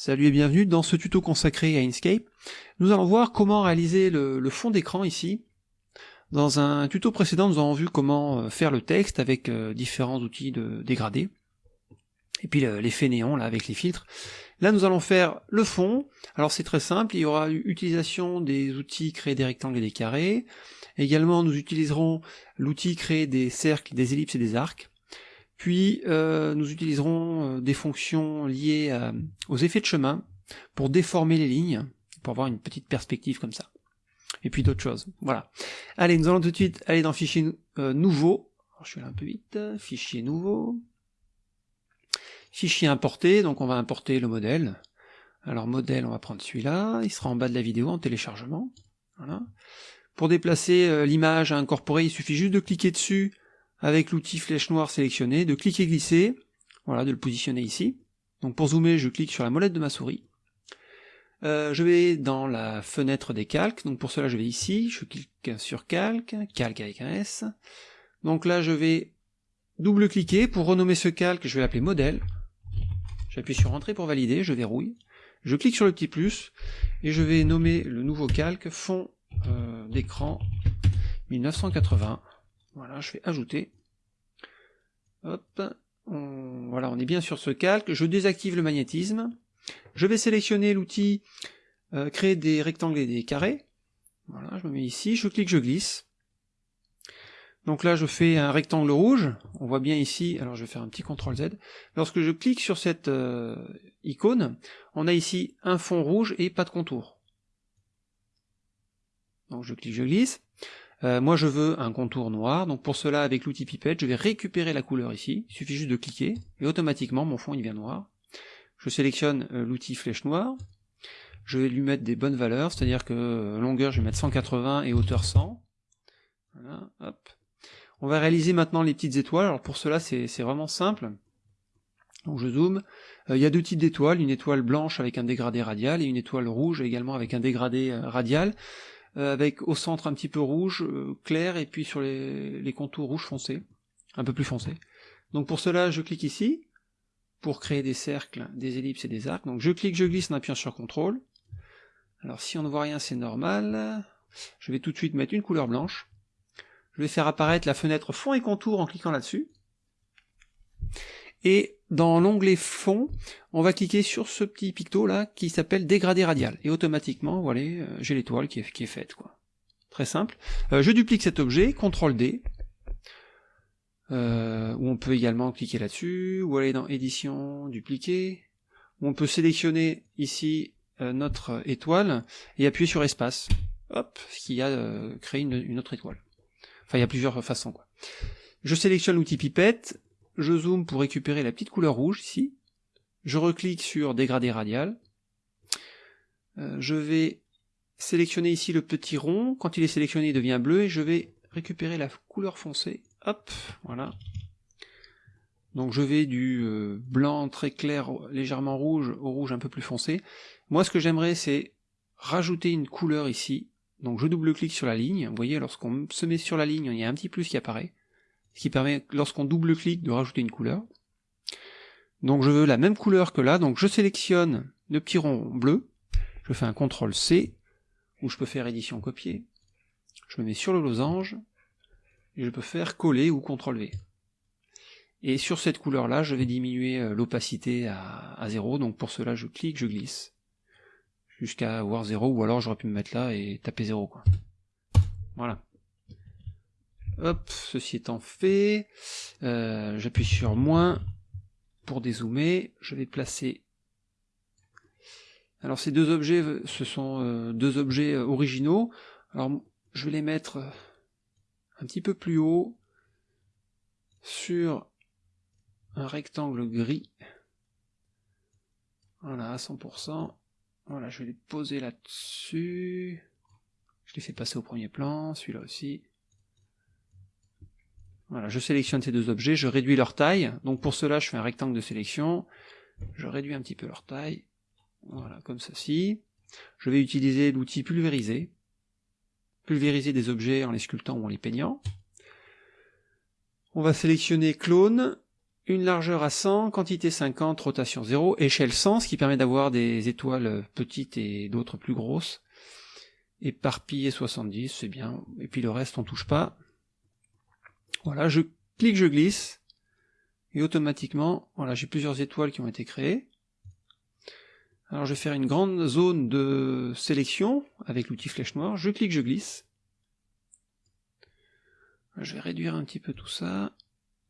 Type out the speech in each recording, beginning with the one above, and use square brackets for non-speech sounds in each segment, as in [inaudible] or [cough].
Salut et bienvenue dans ce tuto consacré à Inkscape. Nous allons voir comment réaliser le, fond d'écran ici. Dans un tuto précédent, nous avons vu comment euh, faire le texte avec euh, différents outils de dégradé. Et puis l'effet néon là avec les filtres. Là nous allons faire le fond. Alors c'est très simple, il y aura utilisation des outils créer des rectangles et des carrés. Également nous utiliserons l'outil créer des cercles, des ellipses et des arcs. Puis euh, nous utiliserons euh, des fonctions liées aux effets de chemin pour déformer les lignes, pour avoir une petite perspective comme ça. Et puis d'autres choses. Voilà. Allez, nous allons tout de suite aller dans Fichier euh, Nouveau. je suis là un peu vite. Fichier Nouveau. Fichier Importé, donc on va importer le modèle. Alors modèle, on va prendre celui-là. Il sera en bas de la vidéo en téléchargement. Voilà. Pour déplacer l'image à incorporer, il suffit juste de cliquer dessus avec l'outil flèche noire sélectionné, de cliquer glisser, voilà, de le positionner ici. Donc pour zoomer, je clique sur la molette de ma souris. Euh, je vais dans la fenêtre des calques, donc pour cela je vais ici, je clique sur calque, calque avec un S. Donc là je vais double-cliquer, pour renommer ce calque, je vais l'appeler modèle. J'appuie sur entrée pour valider, je verrouille. Je clique sur le petit plus, et je vais nommer le nouveau calque fond euh, d'écran 1980. Voilà, je fais ajouter. Hop, on, voilà, on est bien sur ce calque. Je désactive le magnétisme. Je vais sélectionner l'outil euh, créer des rectangles et des carrés. Voilà, je me mets ici, je clique, je glisse. Donc là, je fais un rectangle rouge. On voit bien ici, alors je vais faire un petit CTRL Z. Lorsque je clique sur cette euh, icône, on a ici un fond rouge et pas de contour. Donc je clique, je glisse. Euh, moi je veux un contour noir, donc pour cela avec l'outil pipette, je vais récupérer la couleur ici, il suffit juste de cliquer, et automatiquement mon fond il devient noir. Je sélectionne euh, l'outil flèche noire, je vais lui mettre des bonnes valeurs, c'est-à-dire que euh, longueur je vais mettre 180 et hauteur 100. Voilà, hop. On va réaliser maintenant les petites étoiles, alors pour cela c'est vraiment simple. Donc je zoome, il y a deux types d'étoiles, une étoile blanche avec un dégradé radial et une étoile rouge également avec un dégradé radial. Euh, avec au centre un petit peu rouge euh, clair et puis sur les, contours rouge foncé, un peu plus foncé. Donc pour cela je clique ici, pour créer des cercles, des ellipses et des arcs. Donc je clique, je glisse en appuyant sur CTRL. Alors si on ne voit rien c'est normal. Je vais tout de suite mettre une couleur blanche. Je vais faire apparaître la fenêtre fond et contour en cliquant là-dessus. Et dans l'onglet fond, on va cliquer sur ce petit picto là qui s'appelle dégradé radial. Et automatiquement, voilà, euh, j'ai l'étoile qui est, faite. quoi. Très simple. Euh, je duplique cet objet, CTRL D, euh, on peut également cliquer là-dessus, ou aller dans édition, dupliquer, on peut sélectionner ici notre étoile et appuyer sur espace. Hop, ce qui a créé une, une, autre étoile. Enfin, il y a plusieurs façons. quoi. Je sélectionne l'outil pipette, je zoome pour récupérer la petite couleur rouge ici, je reclique sur dégradé radial, euh, je vais sélectionner ici le petit rond, quand il est sélectionné il devient bleu, et je vais récupérer la couleur foncée, hop, voilà. Donc je vais du euh, blanc très clair, légèrement rouge, au rouge un peu plus foncé. Moi ce que j'aimerais c'est rajouter une couleur ici, donc je double-clique sur la ligne, vous voyez lorsqu'on se met sur la ligne, il y a un petit plus qui apparaît, qui permet, lorsqu'on double-clique, de rajouter une couleur. Donc je veux la même couleur que là, donc je sélectionne le petit rond bleu, je fais un CTRL C, ou je peux faire édition copier, je me mets sur le losange, et je peux faire coller ou CTRL V. Et sur cette couleur là, je vais diminuer euh, l'opacité à, à 0, donc pour cela je clique, je glisse, jusqu'à avoir 0, ou alors j'aurais pu me mettre là et taper 0 quoi. Voilà. Hop, ceci étant fait, euh, j'appuie sur moins pour dézoomer, je vais placer... Alors ces deux objets, ce sont euh, deux objets euh, originaux, alors je vais les mettre un petit peu plus haut sur un rectangle gris, voilà, à 100%, voilà, je vais les poser là-dessus, je les fais passer au premier plan, celui-là aussi, voilà, je sélectionne ces deux objets, je réduis leur taille, donc pour cela je fais un rectangle de sélection, je réduis un petit peu leur taille, voilà, comme ceci. Je vais utiliser l'outil pulvériser, pulvériser des objets en les sculptant ou en les peignant. On va sélectionner clone, une largeur à 100, quantité 50, rotation 0, échelle 100, ce qui permet d'avoir des étoiles petites et d'autres plus grosses. Éparpillé 70, c'est bien. Et puis le reste, on touche pas. Voilà, je clique, je glisse. Et automatiquement, voilà, j'ai plusieurs étoiles qui ont été créées. Alors je vais faire une grande zone de sélection avec l'outil flèche noire. Je clique, je glisse. Je vais réduire un petit peu tout ça.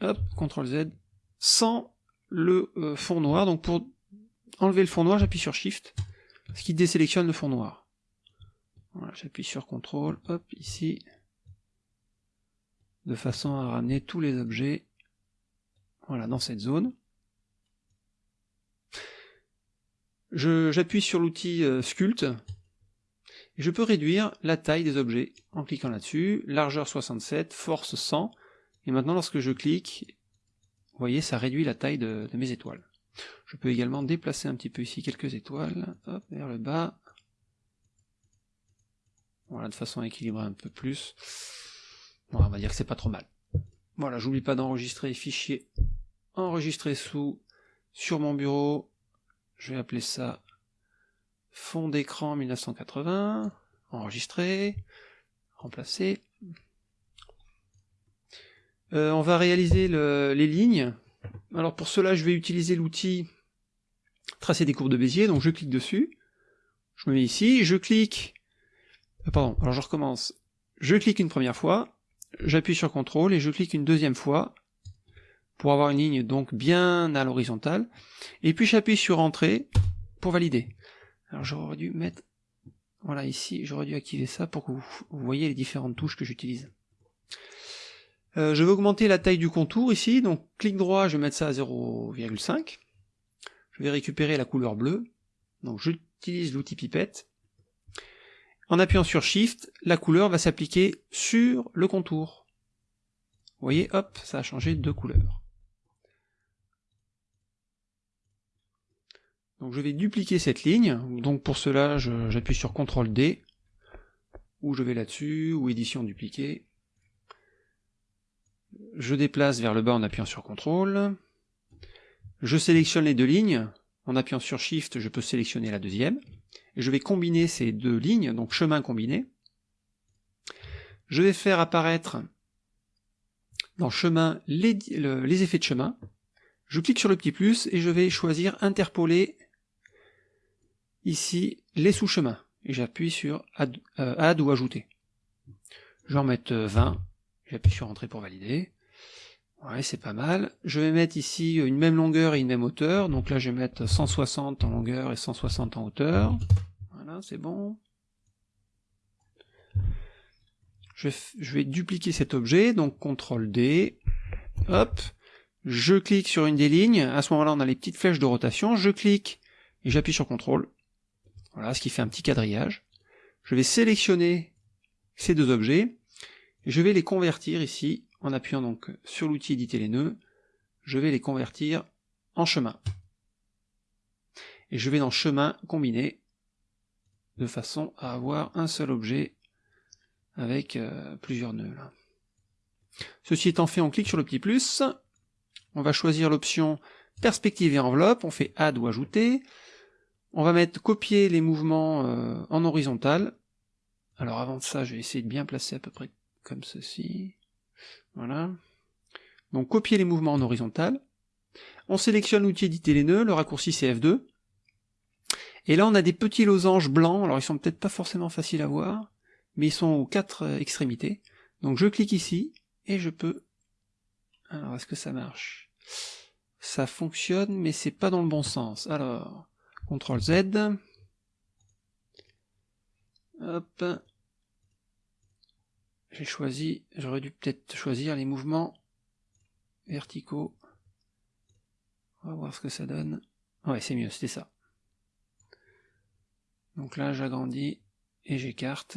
Hop, CTRL Z sans le euh, fond noir. Donc pour enlever le fond noir, j'appuie sur Shift, ce qui désélectionne le fond noir. Voilà, j'appuie sur CTRL, hop, ici, de façon à ramener tous les objets voilà, dans cette zone. J'appuie sur l'outil euh, Sculpt, et je peux réduire la taille des objets en cliquant là-dessus, largeur 67, force 100, et maintenant lorsque je clique, vous voyez, ça réduit la taille de, mes étoiles. Je peux également déplacer un petit peu ici quelques étoiles, vers le bas. Voilà, de façon à équilibrer un peu plus. On va dire que c'est pas trop mal. Voilà, j'oublie pas d'enregistrer les fichiers enregistrés sous sur mon bureau. Je vais appeler ça fond d'écran 1980, enregistrer, remplacer. Euh, on va réaliser les lignes. Alors pour cela, je vais utiliser l'outil tracer des courbes de Bézier, donc je clique dessus, je me mets ici, je clique, euh, pardon, alors je recommence, je clique une première fois, j'appuie sur CTRL et je clique une deuxième fois pour avoir une ligne donc bien à l'horizontale, et puis j'appuie sur Entrée pour valider. Alors j'aurais dû mettre, voilà ici, j'aurais dû activer ça pour que vous voyez les différentes touches que j'utilise. Euh, je vais augmenter la taille du contour ici, donc clic droit, je vais mettre ça à 0,5. Je vais récupérer la couleur bleue, donc j'utilise l'outil pipette. En appuyant sur Shift, la couleur va s'appliquer sur le contour. Vous voyez, hop, ça a changé de couleur. Donc je vais dupliquer cette ligne, donc pour cela j'appuie sur CTRL D, ou je vais là-dessus, ou édition dupliquer, je déplace vers le bas en appuyant sur CTRL, je sélectionne les deux lignes, en appuyant sur SHIFT, je peux sélectionner la deuxième, je vais combiner ces deux lignes, donc chemin combiné. Je vais faire apparaître dans chemin les, effets de chemin, je clique sur le petit plus et je vais choisir interpoler ici les sous-chemins, et j'appuie sur add, euh, add, ou ajouter. Je vais en mettre 20, J'appuie sur Entrée pour valider. Ouais, c'est pas mal. Je vais mettre ici une même longueur et une même hauteur. Donc là, je vais mettre 160 en longueur et 160 en hauteur. Voilà, c'est bon. Je, vais dupliquer cet objet, donc CTRL D. Hop. Je clique sur une des lignes. À ce moment-là, on a les petites flèches de rotation. Je clique et j'appuie sur CTRL. Voilà, ce qui fait un petit quadrillage. Je vais sélectionner ces deux objets je vais les convertir ici, en appuyant donc sur l'outil éditer les nœuds, je vais les convertir en chemin. Et je vais dans chemin combiné, de façon à avoir un seul objet avec euh, plusieurs nœuds. Ceci étant fait, on clique sur le petit plus, on va choisir l'option perspective et enveloppe, on fait add ou ajouter, on va mettre copier les mouvements euh, en horizontal, alors avant de ça, je vais essayer de bien placer à peu près comme ceci. Voilà. Donc copier les mouvements en horizontal. On sélectionne l'outil éditer les nœuds, le raccourci c'est F2. Et là on a des petits losanges blancs, alors ils sont peut-être pas forcément faciles à voir, mais ils sont aux quatre euh, extrémités. Donc je clique ici, et je peux... Alors est-ce que ça marche? Ça fonctionne, mais c'est pas dans le bon sens. Alors, CTRL Z. Hop, j'ai choisi, j'aurais dû peut-être choisir les mouvements verticaux. On va voir ce que ça donne. Ouais, c'est mieux, c'était ça. Donc là, j'agrandis et j'écarte.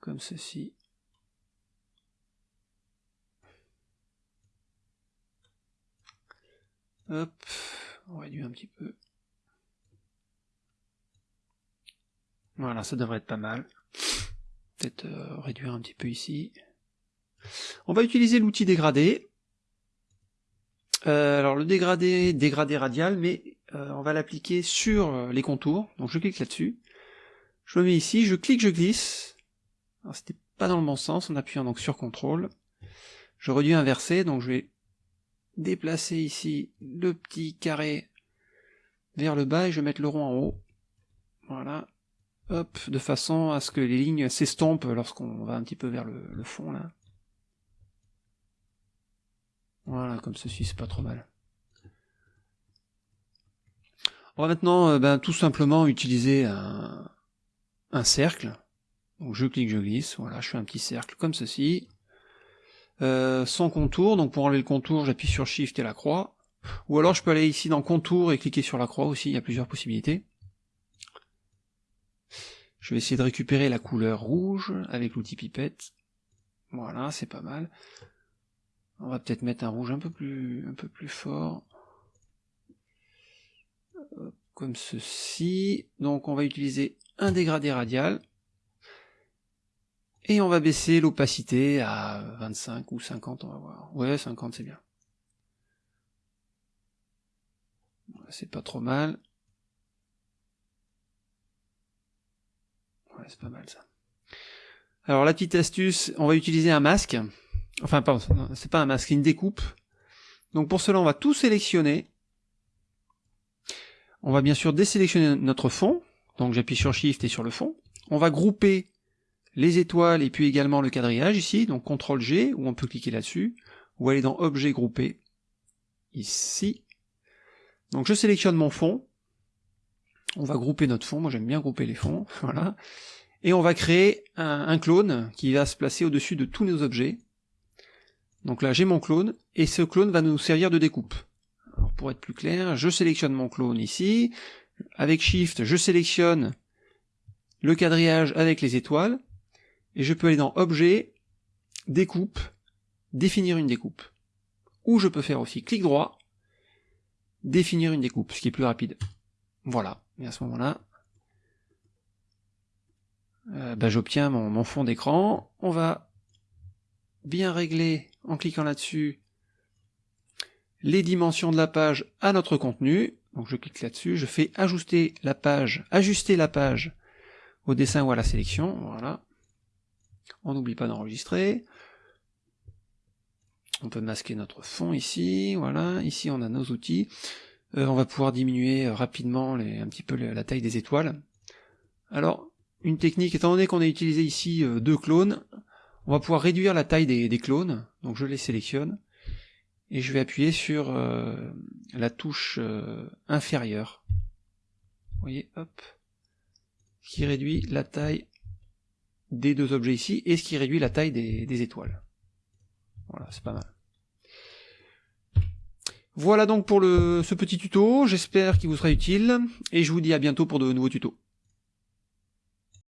Comme ceci. Hop, on réduit un petit peu. Voilà, ça devrait être pas mal peut-être euh, réduire un petit peu ici. On va utiliser l'outil dégradé. Euh, alors le dégradé, dégradé radial, mais euh, on va l'appliquer sur les contours. Donc je clique là-dessus. Je me mets ici, je clique, je glisse. Alors c'était pas dans le bon sens, en appuyant donc sur CTRL. Je réduis inversé, donc je vais déplacer ici le petit carré vers le bas et je vais mettre le rond en haut. Voilà. Hop, de façon à ce que les lignes s'estompent lorsqu'on va un petit peu vers le, fond là. Voilà, comme ceci, c'est pas trop mal. On va maintenant euh, ben, tout simplement utiliser un, un, cercle. Donc je clique, je glisse, voilà, je fais un petit cercle comme ceci. Euh, sans contour, donc pour enlever le contour, j'appuie sur Shift et la croix. Ou alors je peux aller ici dans contour et cliquer sur la croix aussi, il y a plusieurs possibilités. Je vais essayer de récupérer la couleur rouge avec l'outil pipette. Voilà, c'est pas mal. On va peut-être mettre un rouge un peu plus, un peu plus fort. Comme ceci. Donc on va utiliser un dégradé radial. Et on va baisser l'opacité à 25 ou 50, on va voir. Ouais, 50 c'est bien. C'est pas trop mal. Ouais, c'est pas mal ça. Alors la petite astuce, on va utiliser un masque. Enfin, pardon, c'est pas un masque, c'est une découpe. Donc pour cela, on va tout sélectionner. On va bien sûr désélectionner notre fond. Donc j'appuie sur Shift et sur le fond. On va grouper les étoiles et puis également le quadrillage ici. Donc CTRL G, où on peut cliquer là-dessus. Ou aller dans Objet groupé. Ici. Donc je sélectionne mon fond. On va grouper notre fond. Moi j'aime bien grouper les fonds. [laughs] Voilà. Et on va créer un, clone qui va se placer au-dessus de tous nos objets. Donc là, j'ai mon clone, et ce clone va nous servir de découpe. Alors pour être plus clair, je sélectionne mon clone ici, avec Shift, je sélectionne le quadrillage avec les étoiles, et je peux aller dans Objet, Découpe, définir une découpe. Ou je peux faire aussi clic droit, définir une découpe, ce qui est plus rapide. Voilà, et à ce moment-là, euh, bah, j'obtiens mon, mon fond d'écran. On va bien régler en cliquant là-dessus les dimensions de la page à notre contenu. Donc je clique là-dessus, je fais ajuster la page, ajuster la page au dessin ou à la sélection. Voilà. On n'oublie pas d'enregistrer. On peut masquer notre fond ici. Voilà. Ici on a nos outils. Euh, on va pouvoir diminuer rapidement les, un petit peu la taille des étoiles. Alors, une technique, étant donné qu'on a utilisé ici euh, deux clones, on va pouvoir réduire la taille des, clones, donc je les sélectionne, et je vais appuyer sur euh, la touche euh, inférieure. Vous voyez, hop, ce qui réduit la taille des deux objets ici, et ce qui réduit la taille des, étoiles. Voilà, c'est pas mal. Voilà donc pour ce petit tuto, j'espère qu'il vous sera utile, et je vous dis à bientôt pour de nouveaux tutos.